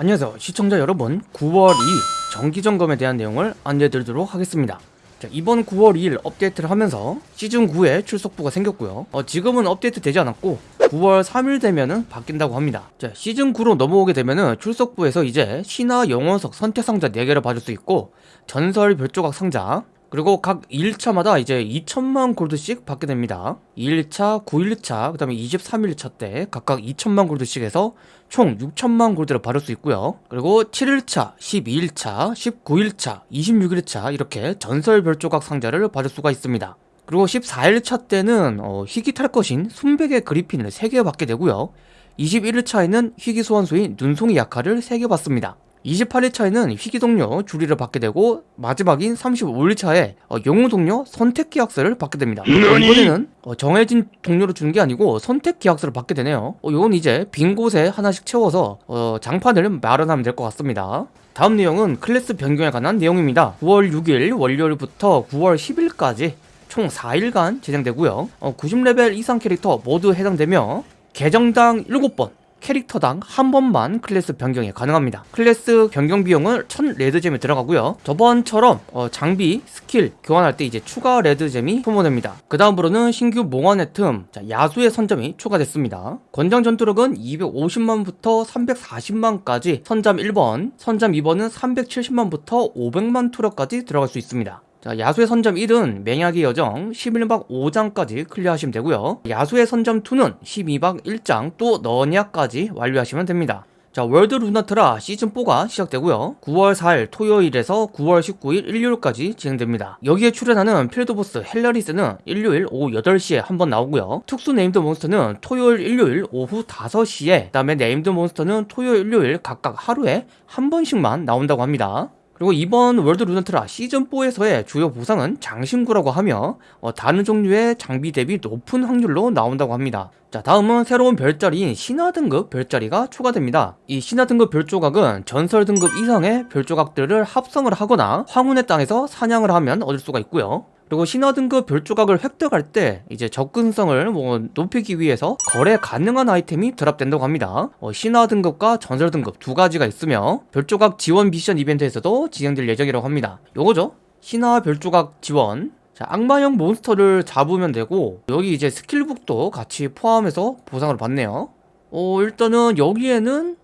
안녕하세요. 시청자 여러분 9월 2일 정기점검에 대한 내용을 안내드리도록 하겠습니다. 자, 이번 9월 2일 업데이트를 하면서 시즌9에 출석부가 생겼고요. 어, 지금은 업데이트 되지 않았고 9월 3일 되면은 바뀐다고 합니다. 자, 시즌 9로 넘어오게 되면은 출석부에서 이제 신화 영원석 선택 상자 4개를 받을 수 있고 전설 별조각 상자 그리고 각 1차마다 이제 2천만 골드씩 받게 됩니다. 2일차, 9일차, 그 다음에 23일차 때 각각 2천만 골드씩 해서 총 6천만 골드를 받을 수 있고요. 그리고 7일차, 12일차, 19일차, 26일차 이렇게 전설 별조각 상자를 받을 수가 있습니다. 그리고 14일차 때는 어, 희귀 탈 것인 순백의 그리핀을 3개 받게 되고요. 21일차에는 희귀 소환수인 눈송이 약화를 3개 받습니다 28일차에는 희귀동료 주리를 받게 되고 마지막인 35일차에 어, 영웅동료 선택계약서를 받게 됩니다. 어, 이번에는 어, 정해진 동료를 주는 게 아니고 선택계약서를 받게 되네요. 어, 이건 이제 빈 곳에 하나씩 채워서 어, 장판을 마련하면 될 것 같습니다. 다음 내용은 클래스 변경에 관한 내용입니다. 9월 6일 월요일부터 9월 10일까지 총 4일간 진행되고요. 어, 90레벨 이상 캐릭터 모두 해당되며 계정당 7번 캐릭터당 한 번만 클래스 변경이 가능합니다. 클래스 변경 비용은 1000 red gem이 들어가고요. 저번처럼 어, 장비, 스킬 교환할 때 이제 추가 red gem이 소모됩니다. 그 다음으로는 신규 몽환의 틈 자, 야수의 선잠이 추가됐습니다. 권장 전투력은 250만부터 340만까지 선잠 1번 선잠 2번은 370만부터 500만 투력까지 들어갈 수 있습니다 자, 야수의 선잠 1은 맹약의 여정 11막 5장까지 클리어하시면 되고요. 야수의 선잠 2는 12막 1장 또 너냐까지 완료하시면 됩니다. 자 월드 루나트라 시즌4가 시작되고요. 9월 4일 토요일에서 9월 19일 일요일까지 진행됩니다. 여기에 출연하는 field boss 헬라리스는 일요일 오후 8시에 한 번 나오고요. 특수 named 몬스터는 토요일 일요일 오후 5시에 그 다음에 named 몬스터는 토요일 일요일 각각 하루에 한 번씩만 나온다고 합니다 그리고 이번 월드 루나트라 시즌4에서의 주요 보상은 장신구라고 하며 어, 다른 종류의 장비 대비 높은 확률로 나온다고 합니다. 자 다음은 새로운 별자리인 신화 등급 별자리가 추가됩니다. 이 신화 등급 별조각은 전설 등급 이상의 별조각들을 합성을 하거나 황혼의 땅에서 사냥을 하면 얻을 수가 있고요 그리고 신화 등급 별 조각을 획득할 때 이제 접근성을 뭐 높이기 위해서 거래 가능한 아이템이 드랍된다고 합니다. 어, 신화 등급과 전설 등급 두 가지가 있으며 별 조각 지원 미션 이벤트에서도 진행될 예정이라고 합니다. 요거죠? 신화 별 조각 지원. 자, 악마형 몬스터를 잡으면 되고 여기 이제 스킬북도 같이 포함해서 보상을 받네요. 어 일단은 여기에는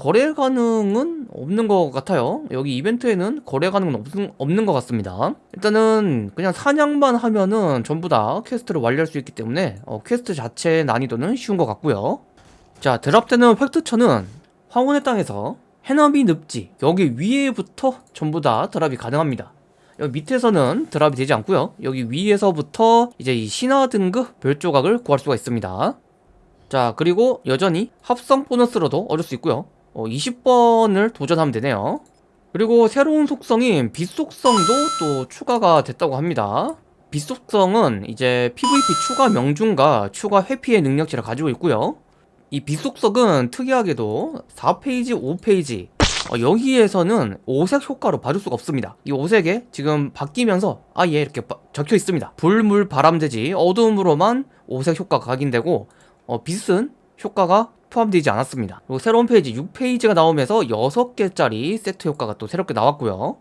거래 가능은 없는 것 같아요. 여기 이벤트에는 거래 가능은 없, 없는 것 같습니다. 일단은 그냥 사냥만 하면은 전부 다 퀘스트를 완료할 수 있기 때문에 어, 퀘스트 자체의 난이도는 쉬운 것 같고요. 자 드랍되는 획득처는 황혼의 땅에서 해넘이 늪지 여기 위에부터 전부 다 드랍이 가능합니다. 여기 밑에서는 드랍이 되지 않고요. 여기 위에서부터 이제 이 신화 등급 별 조각을 구할 수가 있습니다. 자 그리고 여전히 합성 보너스로도 얻을 수 있고요 어, 20번을 도전하면 되네요. 그리고 새로운 속성인 빛 속성도 또 추가가 됐다고 합니다. 빛 속성은 이제 PVP 추가 명중과 추가 회피의 능력치를 가지고 있고요. 이 빛 속성은 특이하게도 4페이지, 5페이지 어, 여기에서는 오색 효과로 봐줄 수가 없습니다. 이 오색에 지금 바뀌면서 아예 이렇게 적혀 있습니다. 불, 물, 바람, 대지 어두움으로만 오색 효과가 각인되고 어, 빛은 효과가 포함되지 않았습니다. 그리고 새로운 페이지 6페이지가 나오면서 6개짜리 세트 효과가 또 새롭게 나왔고요.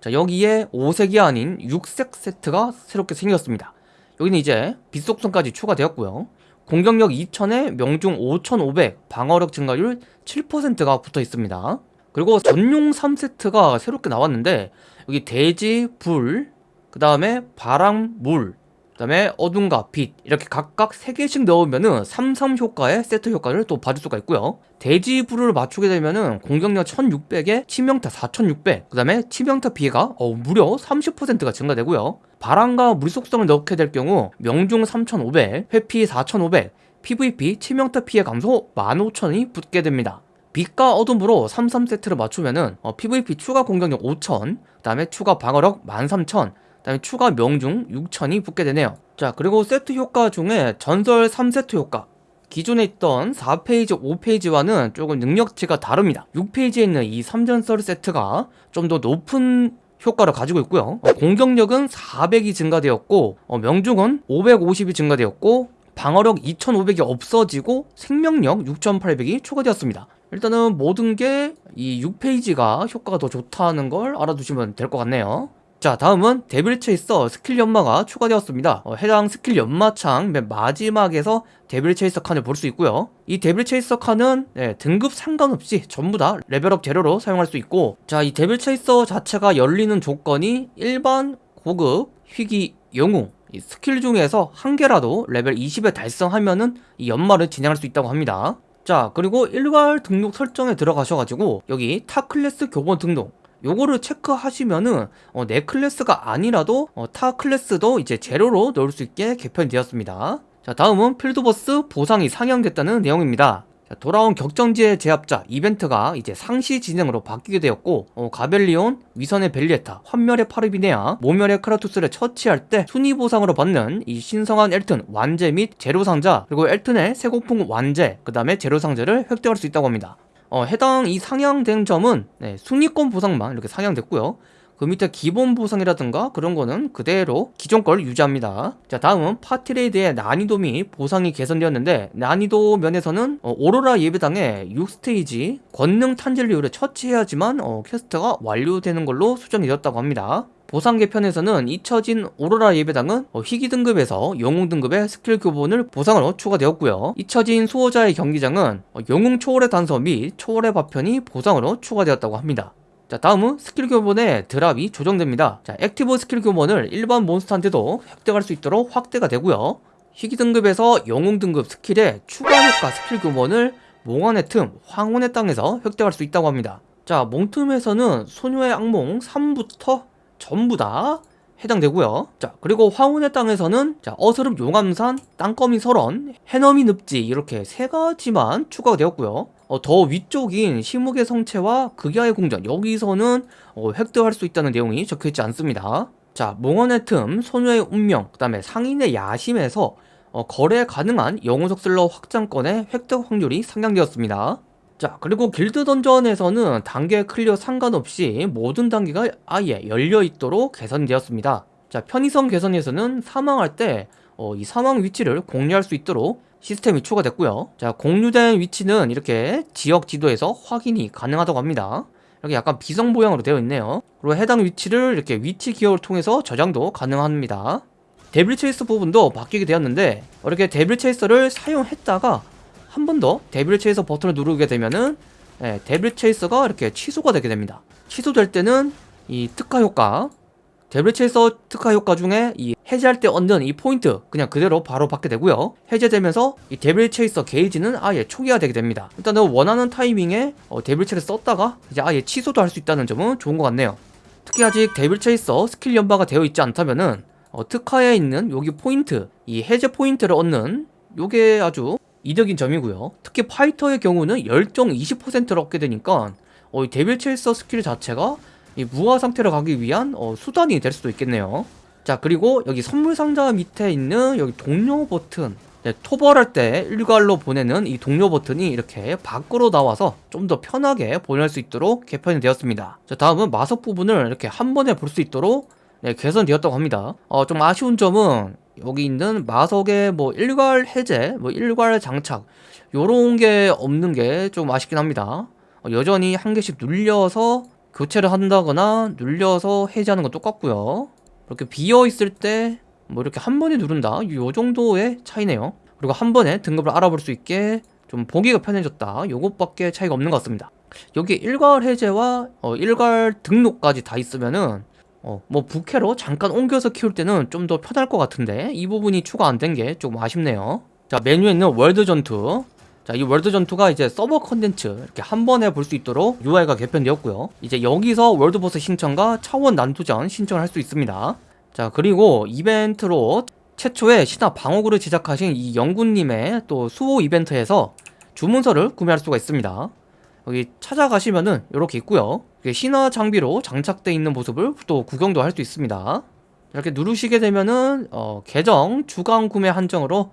자 여기에 5색이 아닌 6색 세트가 새롭게 생겼습니다. 여기는 이제 빛속성까지 추가되었고요. 공격력 2000에 명중 5500 방어력 증가율 7%가 붙어 있습니다. 그리고 전용 3세트가 새롭게 나왔는데 여기 대지, 불, 그 다음에 바람, 물 그 다음에 어둠과 빛 이렇게 각각 3개씩 넣으면은 33 효과의 세트 효과를 또 받을 수가 있고요. 대지 불을 맞추게 되면 은 공격력 1600에 치명타 4600그 다음에 치명타 피해가 어, 무려 30%가 증가되고요. 바람과 물 속성을 넣게 될 경우 명중 3500 회피 4500 PVP 치명타 피해 감소 15000이 붙게 됩니다. 빛과 어둠으로 33세트를 맞추면 은 어, PVP 추가 공격력 5000 그 다음에 추가 방어력 13000 다음에 추가 명중 6천이 붙게 되네요. 자 그리고 세트 효과 중에 전설 3세트 효과. 기존에 있던 4페이지, 5페이지와는 조금 능력치가 다릅니다. 6페이지에 있는 이 3전설 세트가 좀 더 높은 효과를 가지고 있고요. 어, 공격력은 400이 증가되었고 어, 명중은 550이 증가되었고 방어력 2500이 없어지고 생명력 6800이 추가되었습니다. 일단은 모든 게 이 6페이지가 효과가 더 좋다는 걸 알아두시면 될 것 같네요 자 다음은 데빌 체이서 스킬 연마가 추가되었습니다. 어, 해당 스킬 연마창 맨 마지막에서 데빌 체이서 칸을 볼 수 있고요. 이 데빌 체이서 칸은 네, 등급 상관없이 전부 다 레벨업 재료로 사용할 수 있고 자 이 데빌 체이서 자체가 열리는 조건이 일반 고급 희귀 영웅 이 스킬 중에서 한 개라도 레벨 20에 달성하면은 이 연마를 진행할 수 있다고 합니다. 자 그리고 일괄 등록 설정에 들어가셔가지고 여기 타 클래스 교본 등록 요거를 체크하시면은 어, 내 클래스가 아니라도 어, 타 클래스도 이제 재료로 넣을 수 있게 개편이 되었습니다. 자 다음은 필드보스 보상이 상향됐다는 내용입니다. 자, 돌아온 격전지의 제압자 이벤트가 이제 상시 진행으로 바뀌게 되었고 어, 가벨리온, 위선의 벨리에타, 환멸의 파르비네아, 모멸의 크라투스를 처치할 때 순위 보상으로 받는 이 신성한 엘튼 완제 및 재료 상자 그리고 엘튼의 세공품 완제 그 다음에 재료 상자를 획득할 수 있다고 합니다 어, 해당 이 상향된 점은 네, 순위권 보상만 이렇게 상향됐고요. 그 밑에 기본 보상이라든가 그런 거는 그대로 기존 걸 유지합니다. 자 다음은 파티레이드의 난이도 및 보상이 개선되었는데 난이도 면에서는 어, 오로라 예배당의 6스테이지 권능 탄젤리오를 처치해야지만 어, 퀘스트가 완료되는 걸로 수정이 되었다고 합니다 보상 개편에서는 잊혀진 오로라 예배당은 어, 희귀 등급에서 영웅 등급의 스킬 교본을 보상으로 추가되었고요. 잊혀진 수호자의 경기장은 어, 영웅 초월의 단서 및 초월의 파편이 보상으로 추가되었다고 합니다. 자 다음은 스킬 교본의 드랍이 조정됩니다 자 active 스킬 교본을 일반 몬스터한테도 획득할 수 있도록 확대가 되고요 희귀 등급에서 영웅 등급 스킬의 추가 효과 스킬 교본을 몽환의 틈, 황혼의 땅에서 획득할 수 있다고 합니다 자 몽틈에서는 소녀의 악몽 3부터 전부 다 해당되고요. 자 그리고 황혼의 땅에서는 자 어스름 용암산, 땅거미 설원, 해넘이 늪지 이렇게 세 가지만 추가가 되었고요. 어, 더 위쪽인 심흑의 성채와 극야의 궁전 여기서는 어, 획득할 수 있다는 내용이 적혀있지 않습니다. 자 몽환의 틈, 소녀의 운명, 그 다음에 상인의 야심에서 어, 거래 가능한 영웅석 슬롯 확장권의 획득 확률이 상향되었습니다 자 그리고 길드 던전에서는 단계 클리어 상관없이 모든 단계가 아예 열려있도록 개선되었습니다. 자 편의성 개선에서는 사망할 때이 어, 사망 위치를 공유할 수 있도록 시스템이 추가됐고요. 자 공유된 위치는 이렇게 지역 지도에서 확인이 가능하다고 합니다. 이렇게 약간 비석 모양으로 되어 있네요. 그리고 해당 위치를 이렇게 위치 기억을 통해서 저장도 가능합니다. 데빌 체이서 부분도 바뀌게 되었는데 이렇게 데빌 체이서를 사용했다가 한 번 더 데빌 체이서 버튼을 누르게 되면은 예, 데빌 체이서가 이렇게 취소가 되게 됩니다. 취소될 때는 이 특화 효과 데빌 체이서 특화 효과 중에 이 해제할 때 얻는 이 포인트 그냥 그대로 바로 받게 되고요. 해제되면서 이 데빌 체이서 게이지는 아예 초기화 되게 됩니다. 일단은 원하는 타이밍에 어, 데빌 체이서 썼다가 이제 아예 취소도 할 수 있다는 점은 좋은 것 같네요. 특히 아직 데빌 체이서 스킬 연마가 되어 있지 않다면은 어, 특화에 있는 여기 포인트 이 해제 포인트를 얻는 요게 아주 이득인 점이고요. 특히 파이터의 경우는 열정 20%를 얻게 되니까 어, 이 데빌 체이서 스킬 자체가 이 무화 상태로 가기 위한 어, 수단이 될 수도 있겠네요. 자 그리고 여기 선물 상자 밑에 있는 여기 동료 버튼. 네, 토벌할 때 일괄로 보내는 이 동료 버튼이 이렇게 밖으로 나와서 좀 더 편하게 보낼 수 있도록 개편이 되었습니다. 자 다음은 마석 부분을 이렇게 한 번에 볼 수 있도록 네, 개선되었다고 합니다. 어, 좀 아쉬운 점은 여기 있는 마석의 뭐 일괄 해제, 뭐 일괄 장착 요런 게 없는 게 좀 아쉽긴 합니다. 어, 여전히 한 개씩 눌려서 교체를 한다거나 눌려서 해제하는 건 똑같고요. 이렇게 비어 있을 때 뭐 이렇게 한 번에 누른다? 요 정도의 차이네요. 그리고 한 번에 등급을 알아볼 수 있게 좀 보기가 편해졌다. 요것밖에 차이가 없는 것 같습니다. 여기 일괄 해제와 어, 일괄 등록까지 다 있으면은 어, 뭐 부캐로 잠깐 옮겨서 키울 때는 좀 더 편할 것 같은데 이 부분이 추가 안 된게 조금 아쉽네요 자 메뉴에 있는 월드 전투 자, 이 월드 전투가 이제 서버 컨텐츠 이렇게 한 번에 볼 수 있도록 UI가 개편되었고요. 이제 여기서 월드 보스 신청과 차원 난투전 신청을 할 수 있습니다. 자, 그리고 이벤트로 최초의 신화 방어구를 제작하신 이 영구님의 또 수호 이벤트에서 주문서를 구매할 수가 있습니다. 여기 찾아가시면은 이렇게 있고요. 신화 장비로 장착되어 있는 모습을 또 구경도 할 수 있습니다. 이렇게 누르시게 되면은 어, 계정 주간 구매 한정으로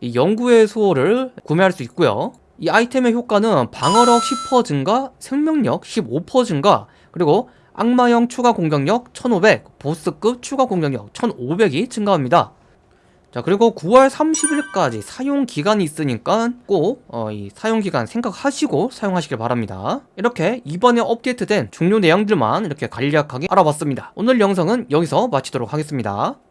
이 연구의 수호를 구매할 수 있고요 이 아이템의 효과는 방어력 10% 증가, 생명력 15% 증가, 그리고 악마형 추가 공격력 1500, 보스급 추가 공격력 1500이 증가합니다. 자 그리고 9월 30일까지 사용 기간이 있으니까 꼭 어, 이 사용 기간 생각하시고 사용하시길 바랍니다. 이렇게 이번에 업데이트된 중요 내용들만 이렇게 간략하게 알아봤습니다. 오늘 영상은 여기서 마치도록 하겠습니다